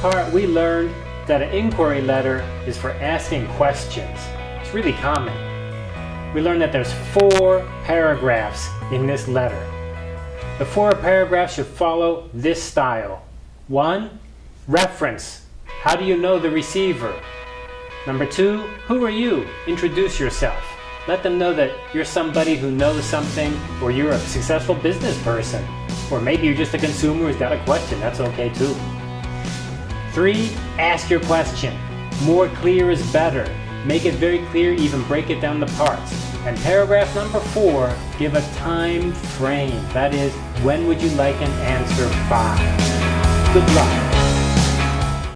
part, we learned that an inquiry letter is for asking questions. It's really common. We learned that there's four paragraphs in this letter. The four paragraphs should follow this style. One, reference. How do you know the receiver? Number two, who are you? Introduce yourself. Let them know that you're somebody who knows something or you're a successful business person. Or maybe you're just a consumer who's got a question. That's okay too. Three, ask your question. More clear is better. Make it very clear, even break it down to parts. And paragraph number four, give a time frame. That is, when would you like an answer by? Good luck.